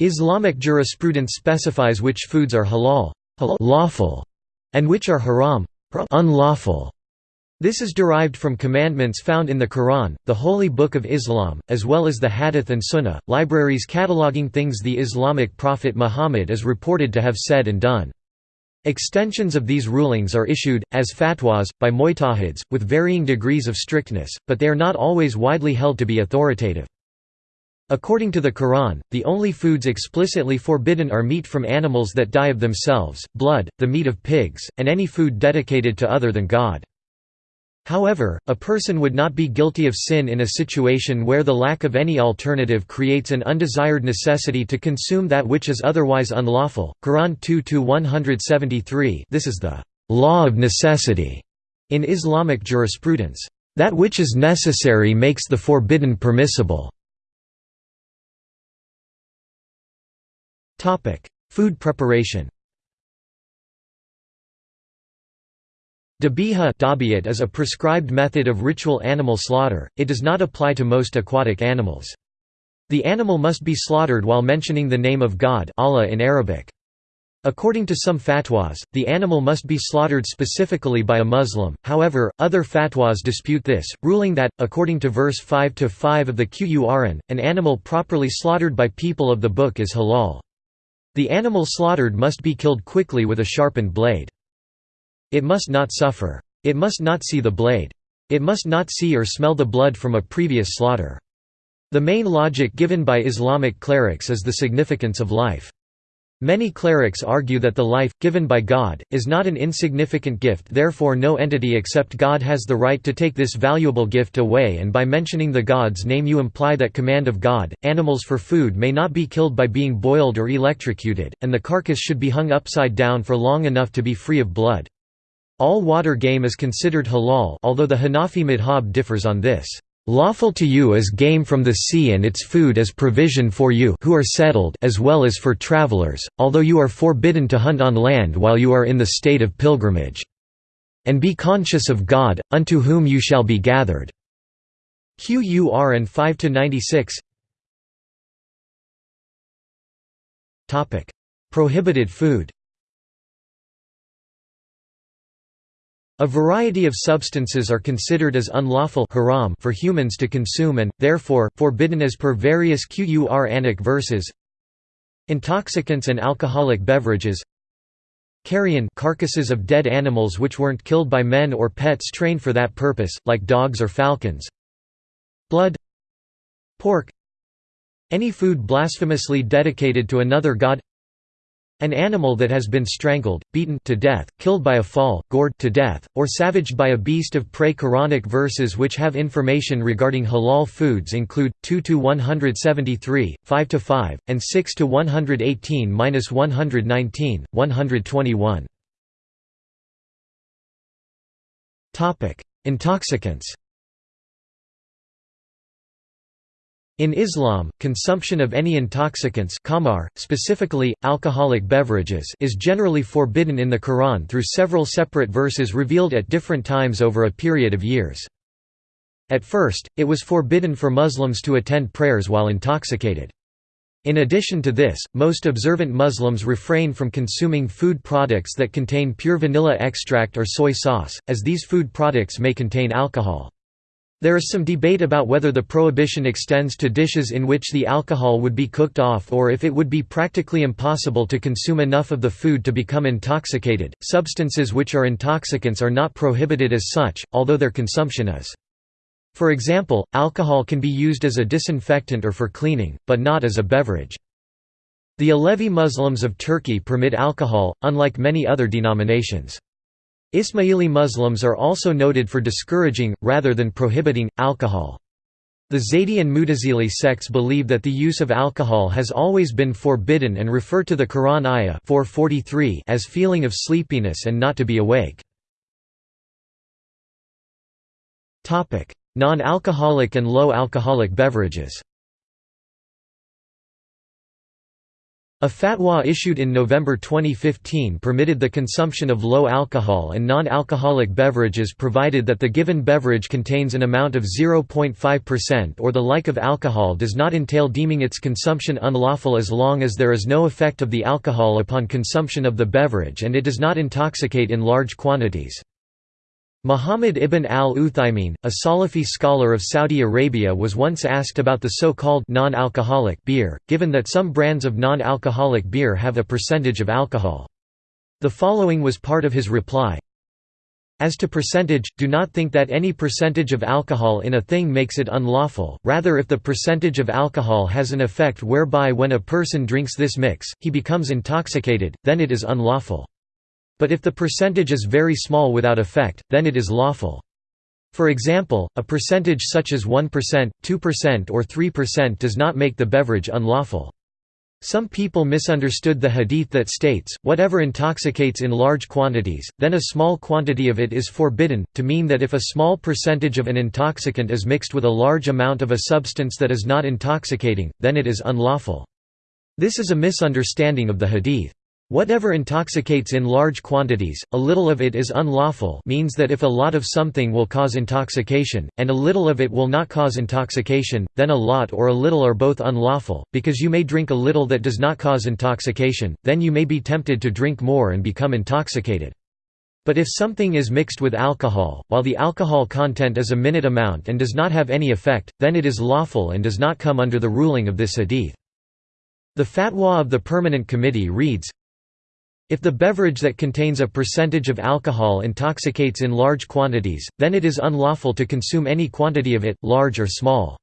Islamic jurisprudence specifies which foods are halal lawful, and which are haram unlawful. This is derived from commandments found in the Quran, the Holy Book of Islam, as well as the Hadith and Sunnah, libraries cataloguing things the Islamic prophet Muhammad is reported to have said and done. Extensions of these rulings are issued, as fatwas, by mujtahids, with varying degrees of strictness, but they are not always widely held to be authoritative. According to the Quran, the only foods explicitly forbidden are meat from animals that die of themselves, blood, the meat of pigs, and any food dedicated to other than God. However, a person would not be guilty of sin in a situation where the lack of any alternative creates an undesired necessity to consume that which is otherwise unlawful. Quran 2-173 This is the law of necessity in Islamic jurisprudence. That which is necessary makes the forbidden permissible. Food preparation Dabiha is a prescribed method of ritual animal slaughter, it does not apply to most aquatic animals. The animal must be slaughtered while mentioning the name of God Allah in Arabic. According to some fatwas, the animal must be slaughtered specifically by a Muslim, however, other fatwas dispute this, ruling that, according to verse 5-5 of the Qur'an, an animal properly slaughtered by people of the book is halal. The animal slaughtered must be killed quickly with a sharpened blade. It must not suffer. It must not see the blade. It must not see or smell the blood from a previous slaughter. The main logic given by Islamic clerics is the significance of life. Many clerics argue that the life, given by God, is not an insignificant gift therefore no entity except God has the right to take this valuable gift away and by mentioning the God's name you imply that command of God. Animals for food may not be killed by being boiled or electrocuted, and the carcass should be hung upside down for long enough to be free of blood. All water game is considered halal although the Hanafi madhab differs on this. Lawful to you is game from the sea and its food as provision for you who are settled as well as for travelers, although you are forbidden to hunt on land while you are in the state of pilgrimage. And be conscious of God, unto whom you shall be gathered." Qur'an 5–96 Prohibited food A variety of substances are considered as unlawful haram for humans to consume and, therefore, forbidden as per various Qur'anic verses. Intoxicants and alcoholic beverages. Carrion carcasses of dead animals which weren't killed by men or pets trained for that purpose, like dogs or falcons. Blood. Pork. Any food blasphemously dedicated to another god an animal that has been strangled, beaten to death, killed by a fall, gored to death, or savaged by a beast of prey Quranic verses which have information regarding halal foods include 2 to 173, 5 to 5, and 6 to 118-119, 121. Intoxicants In Islam, consumption of any intoxicants khamar, specifically, alcoholic beverages is generally forbidden in the Quran through several separate verses revealed at different times over a period of years. At first, it was forbidden for Muslims to attend prayers while intoxicated. In addition to this, most observant Muslims refrain from consuming food products that contain pure vanilla extract or soy sauce, as these food products may contain alcohol. There is some debate about whether the prohibition extends to dishes in which the alcohol would be cooked off or if it would be practically impossible to consume enough of the food to become intoxicated. Substances which are intoxicants are not prohibited as such, although their consumption is. For example, alcohol can be used as a disinfectant or for cleaning, but not as a beverage. The Alevi Muslims of Turkey permit alcohol, unlike many other denominations. Ismaili Muslims are also noted for discouraging, rather than prohibiting, alcohol. The Zaydi and Mutazili sects believe that the use of alcohol has always been forbidden and refer to the Quran ayah 443 as feeling of sleepiness and not to be awake. Non-alcoholic and low-alcoholic beverages A fatwa issued in November 2015 permitted the consumption of low alcohol and non-alcoholic beverages provided that the given beverage contains an amount of 0.5% or the like of alcohol does not entail deeming its consumption unlawful as long as there is no effect of the alcohol upon consumption of the beverage and it does not intoxicate in large quantities. Muhammad ibn al-Uthaymin, a Salafi scholar of Saudi Arabia was once asked about the so-called non-alcoholic beer, given that some brands of non-alcoholic beer have a percentage of alcohol. The following was part of his reply. As to percentage, do not think that any percentage of alcohol in a thing makes it unlawful, rather if the percentage of alcohol has an effect whereby when a person drinks this mix, he becomes intoxicated, then it is unlawful. But if the percentage is very small without effect, then it is lawful. For example, a percentage such as 1%, 2% or 3% does not make the beverage unlawful. Some people misunderstood the hadith that states, whatever intoxicates in large quantities, then a small quantity of it is forbidden, to mean that if a small percentage of an intoxicant is mixed with a large amount of a substance that is not intoxicating, then it is unlawful. This is a misunderstanding of the hadith. Whatever intoxicates in large quantities, a little of it is unlawful means that if a lot of something will cause intoxication, and a little of it will not cause intoxication, then a lot or a little are both unlawful, because you may drink a little that does not cause intoxication, then you may be tempted to drink more and become intoxicated. But if something is mixed with alcohol, while the alcohol content is a minute amount and does not have any effect, then it is lawful and does not come under the ruling of this hadith. The fatwa of the Permanent Committee reads, if the beverage that contains a percentage of alcohol intoxicates in large quantities, then it is unlawful to consume any quantity of it, large or small.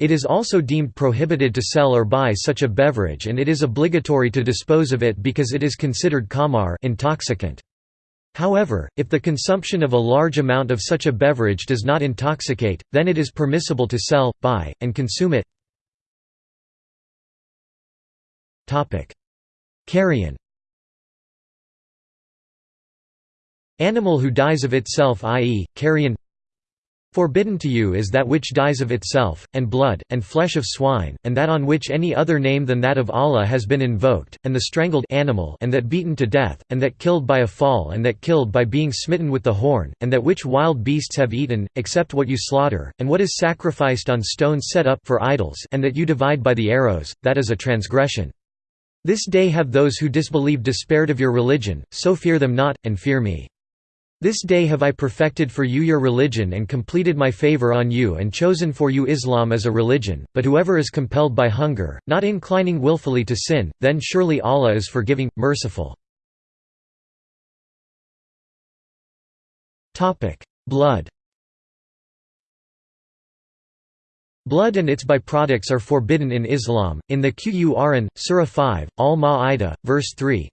It is also deemed prohibited to sell or buy such a beverage and it is obligatory to dispose of it because it is considered khamar intoxicant. However, if the consumption of a large amount of such a beverage does not intoxicate, then it is permissible to sell, buy, and consume it. Carrion Animal who dies of itself i.e., carrion Forbidden to you is that which dies of itself, and blood, and flesh of swine, and that on which any other name than that of Allah has been invoked, and the strangled animal and that beaten to death, and that killed by a fall and that killed by being smitten with the horn, and that which wild beasts have eaten, except what you slaughter, and what is sacrificed on stones set up for idols and that you divide by the arrows, that is a transgression. This day have those who disbelieve despaired of your religion, so fear them not, and fear me. This day have I perfected for you your religion and completed my favor on you and chosen for you Islam as a religion, but whoever is compelled by hunger, not inclining willfully to sin, then surely Allah is forgiving, merciful. Blood. Blood and its byproducts are forbidden in Islam, in the Qur'an, Surah 5, Al-Ma'idah, verse 3,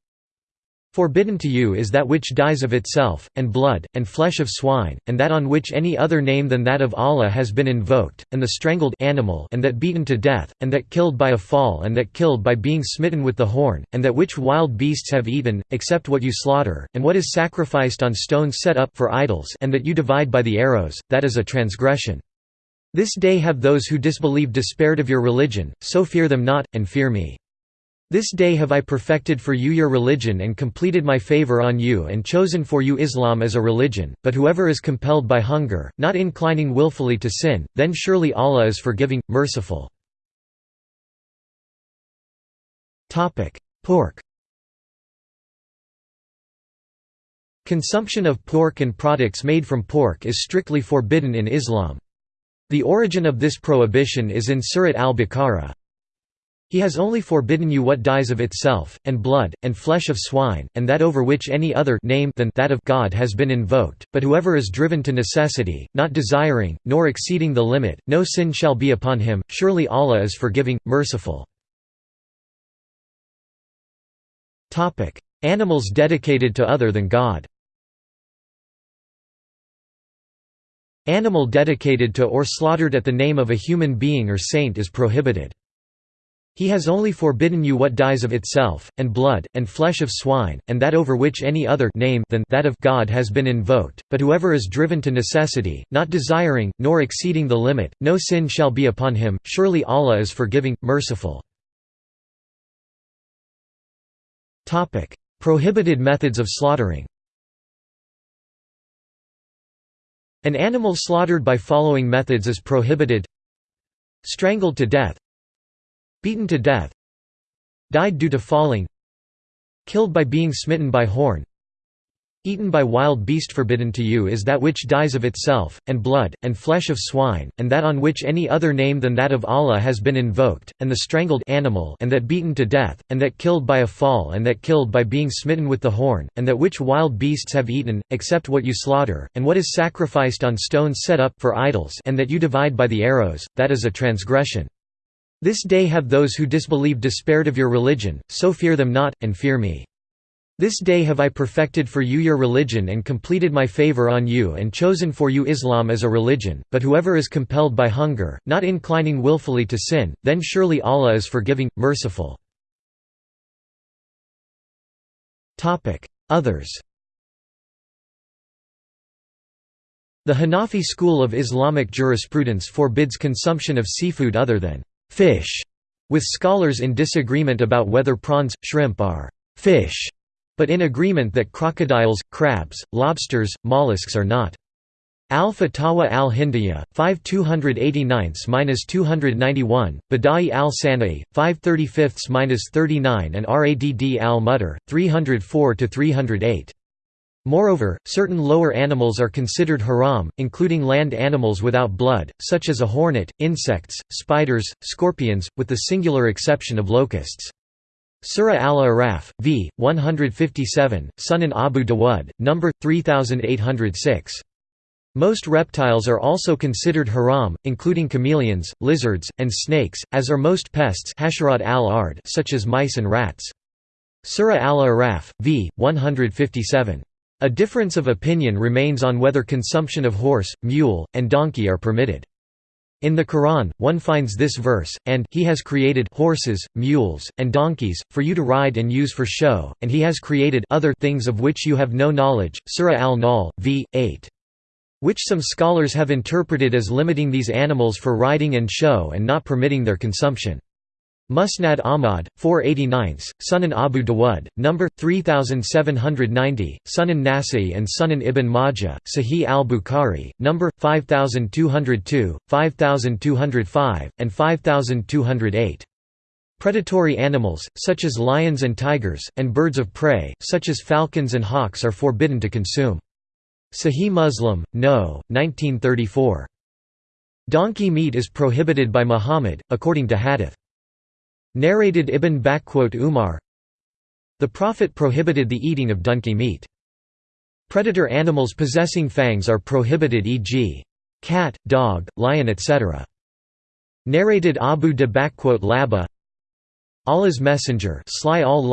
Forbidden to you is that which dies of itself, and blood, and flesh of swine, and that on which any other name than that of Allah has been invoked, and the strangled animal and that beaten to death, and that killed by a fall and that killed by being smitten with the horn, and that which wild beasts have eaten, except what you slaughter, and what is sacrificed on stones set up for idols and that you divide by the arrows, that is a transgression. This day have those who disbelieve despaired of your religion, so fear them not, and fear me. This day have I perfected for you your religion and completed my favor on you and chosen for you Islam as a religion, but whoever is compelled by hunger, not inclining willfully to sin, then surely Allah is forgiving, merciful. Pork Consumption of pork and products made from pork is strictly forbidden in Islam. The origin of this prohibition is in Surat al-Baqarah, he has only forbidden you what dies of itself, and blood, and flesh of swine, and that over which any other name than that of God has been invoked, but whoever is driven to necessity, not desiring, nor exceeding the limit, no sin shall be upon him, surely Allah is forgiving, merciful. Animals dedicated to other than God Animal dedicated to or slaughtered at the name of a human being or saint is prohibited. He has only forbidden you what dies of itself, and blood, and flesh of swine, and that over which any other name than that of God has been invoked, but whoever is driven to necessity, not desiring, nor exceeding the limit, no sin shall be upon him, surely Allah is forgiving, merciful. Prohibited methods of slaughtering. An animal slaughtered by following methods is prohibited. Strangled to death Beaten to death Died due to falling Killed by being smitten by horn Eaten by wild beast forbidden to you is that which dies of itself, and blood, and flesh of swine, and that on which any other name than that of Allah has been invoked, and the strangled animal and that beaten to death, and that killed by a fall and that killed by being smitten with the horn, and that which wild beasts have eaten, except what you slaughter, and what is sacrificed on stones set up for idols and that you divide by the arrows, that is a transgression. This day have those who disbelieve despaired of your religion, so fear them not, and fear me. This day have I perfected for you your religion and completed my favor on you and chosen for you Islam as a religion, but whoever is compelled by hunger, not inclining willfully to sin, then surely Allah is forgiving, merciful. Others The Hanafi school of Islamic jurisprudence forbids consumption of seafood other than fish, with scholars in disagreement about whether prawns, shrimp are fish but in agreement that crocodiles, crabs, lobsters, mollusks are not. Al-Fatawa al-Hindiya, 5 289–291, Bada'i al-Sana'i, 5 35–39 and Radd al-Muhtar, 304–308. Moreover, certain lower animals are considered haram, including land animals without blood, such as a hornet, insects, spiders, scorpions, with the singular exception of locusts. Surah al-Araf, v. 157, Sunan Abu Dawud, number 3806. Most reptiles are also considered haram, including chameleons, lizards, and snakes, as are most pests such as mice and rats. Surah al-Araf, v. 157. A difference of opinion remains on whether consumption of horse, mule, and donkey are permitted. In the Quran, one finds this verse, and he has created horses, mules, and donkeys, for you to ride and use for show, and he has created other things of which you have no knowledge, Surah al-Nahl, v. 8. Which some scholars have interpreted as limiting these animals for riding and show and not permitting their consumption. Musnad Ahmad, 489, Sunan Abu Dawud, number 3790, Sunan Nasa'i and Sunan Ibn Majah, Sahih al-Bukhari, number 5202, 5205, and 5208. Predatory animals, such as lions and tigers, and birds of prey, such as falcons and hawks are forbidden to consume. Sahih Muslim, No. 1934. Donkey meat is prohibited by Muhammad, according to Hadith. Narrated Ibn Umar The Prophet prohibited the eating of donkey meat. Predator animals possessing fangs are prohibited e.g. cat, dog, lion etc. Narrated Abu de Laba Allah's Messenger Sly al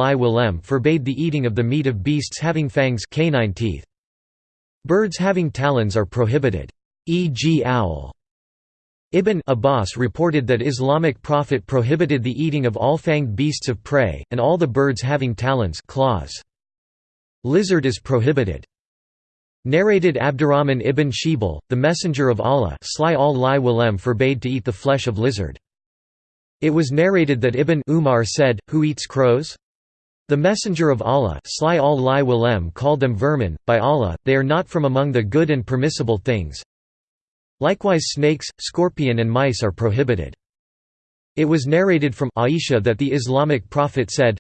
forbade the eating of the meat of beasts having fangs canine teeth. Birds having talons are prohibited, e.g. owl. Ibn Abbas reported that Islamic prophet prohibited the eating of all fanged beasts of prey, and all the birds having talons claws. Lizard is prohibited. Narrated Abdurrahman ibn Shibal, the Messenger of Allah forbade to eat the flesh of lizard. It was narrated that Ibn Umar said, Who eats crows? The Messenger of Allah called them vermin, by Allah, they are not from among the good and permissible things, Likewise snakes, scorpion and mice are prohibited. It was narrated from Aisha that the Islamic prophet said,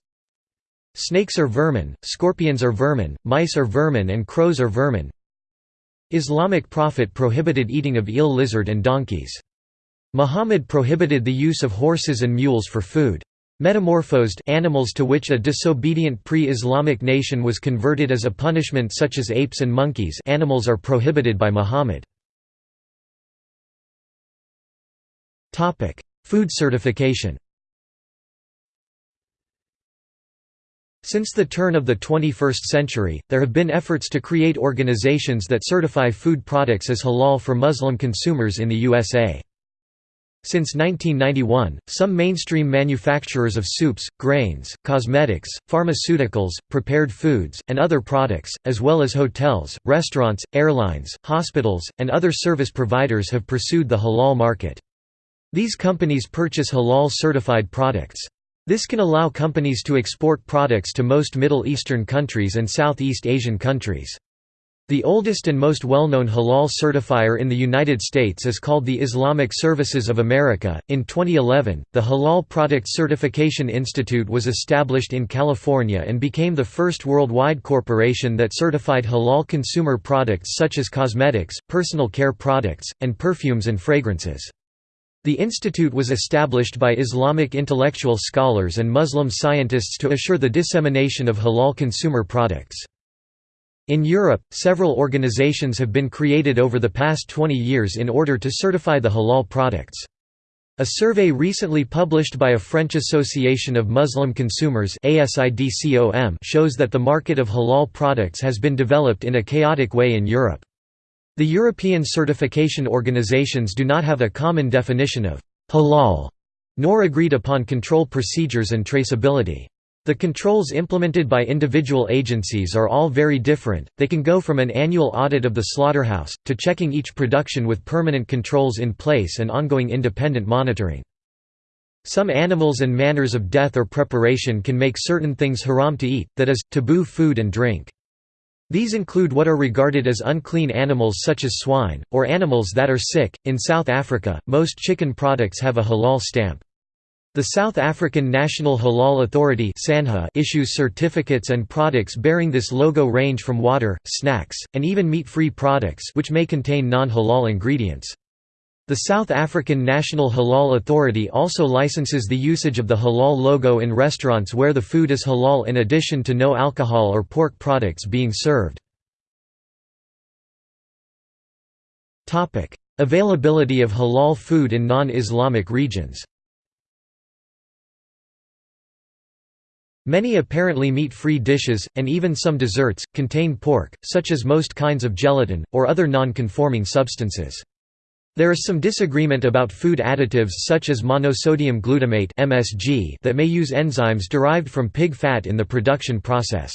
Snakes are vermin, scorpions are vermin, mice are vermin and crows are vermin. Islamic prophet prohibited eating of eel lizard and donkeys. Muhammad prohibited the use of horses and mules for food. Metamorphosed animals to which a disobedient pre-Islamic nation was converted as a punishment such as apes and monkeys animals are prohibited by Muhammad. Food certification Since the turn of the 21st century, there have been efforts to create organizations that certify food products as halal for Muslim consumers in the USA. Since 1991, some mainstream manufacturers of soups, grains, cosmetics, pharmaceuticals, prepared foods, and other products, as well as hotels, restaurants, airlines, hospitals, and other service providers have pursued the halal market. These companies purchase halal-certified products. This can allow companies to export products to most Middle Eastern countries and Southeast Asian countries. The oldest and most well-known halal certifier in the United States is called the Islamic Services of America. In 2011, the Halal Product Certification Institute was established in California and became the first worldwide corporation that certified halal consumer products such as cosmetics, personal care products, and perfumes and fragrances. The institute was established by Islamic intellectual scholars and Muslim scientists to assure the dissemination of halal consumer products. In Europe, several organizations have been created over the past 20 years in order to certify the halal products. A survey recently published by a French Association of Muslim Consumers shows that the market of halal products has been developed in a chaotic way in Europe. The European certification organizations do not have a common definition of halal, nor agreed upon control procedures and traceability. The controls implemented by individual agencies are all very different, they can go from an annual audit of the slaughterhouse, to checking each production with permanent controls in place and ongoing independent monitoring. Some animals and manners of death or preparation can make certain things haram to eat, that is, taboo food and drink. These include what are regarded as unclean animals such as swine, or animals that are sick. In South Africa, most chicken products have a halal stamp. The South African National Halal Authority issues certificates and products bearing this logo range from water, snacks, and even meat-free products which may contain non-halal ingredients. The South African National Halal Authority also licenses the usage of the halal logo in restaurants where the food is halal in addition to no alcohol or pork products being served. Availability of halal food in non-Islamic regions Many apparently meat-free dishes, and even some desserts, contain pork, such as most kinds of gelatin, or other non-conforming substances. There is some disagreement about food additives such as monosodium glutamate (MSG) that may use enzymes derived from pig fat in the production process.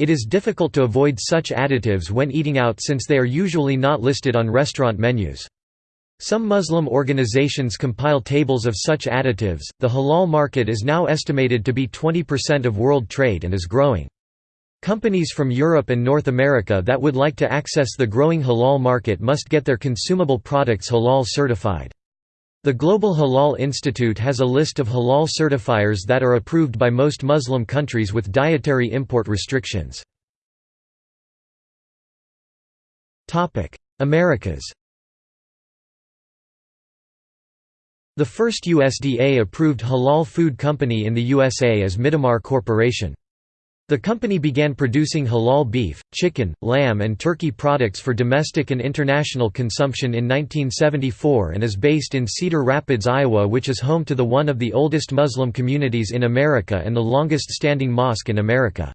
It is difficult to avoid such additives when eating out since they are usually not listed on restaurant menus. Some Muslim organizations compile tables of such additives. The halal market is now estimated to be 20% of world trade and is growing. Companies from Europe and North America that would like to access the growing halal market must get their consumable products halal certified. The Global Halal Institute has a list of halal certifiers that are approved by most Muslim countries with dietary import restrictions. Americas The first USDA-approved halal food company in the USA is Midamar Corporation. The company began producing halal beef, chicken, lamb and turkey products for domestic and international consumption in 1974 and is based in Cedar Rapids, Iowa which is home to the one of the oldest Muslim communities in America and the longest-standing mosque in America.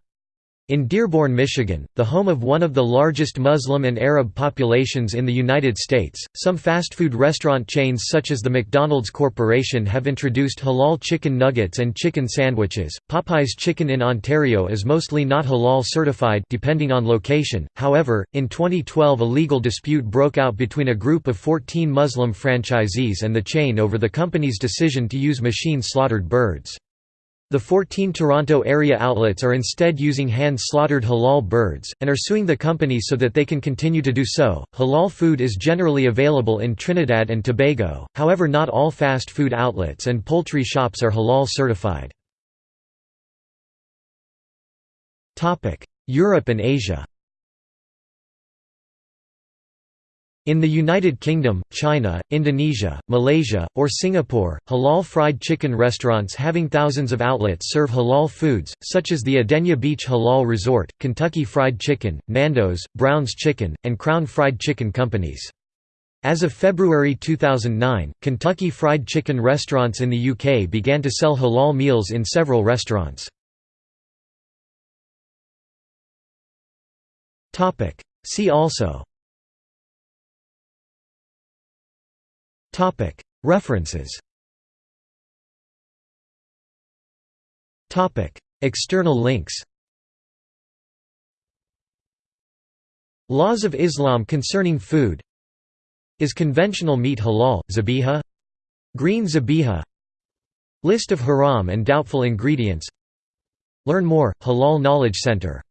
In Dearborn, Michigan, the home of one of the largest Muslim and Arab populations in the United States, some fast food restaurant chains such as the McDonald's Corporation have introduced halal chicken nuggets and chicken sandwiches. Popeye's Chicken in Ontario is mostly not halal certified depending on location. However, in 2012 a legal dispute broke out between a group of 14 Muslim franchisees and the chain over the company's decision to use machine-slaughtered birds. The 14 Toronto area outlets are instead using hand-slaughtered halal birds, and are suing the company so that they can continue to do so. Halal food is generally available in Trinidad and Tobago, however, not all fast food outlets and poultry shops are halal certified. Europe and Asia In the United Kingdom, China, Indonesia, Malaysia, or Singapore, halal fried chicken restaurants having thousands of outlets serve halal foods, such as the Adenya Beach Halal Resort, Kentucky Fried Chicken, Nando's, Brown's Chicken, and Crown Fried Chicken Companies. As of February 2009, Kentucky Fried Chicken restaurants in the UK began to sell halal meals in several restaurants. See also References. External links. Laws of Islam concerning food. Is conventional meat halal, zabiha? Green zabiha. List of haram and doubtful ingredients. Learn more, Halal Knowledge Center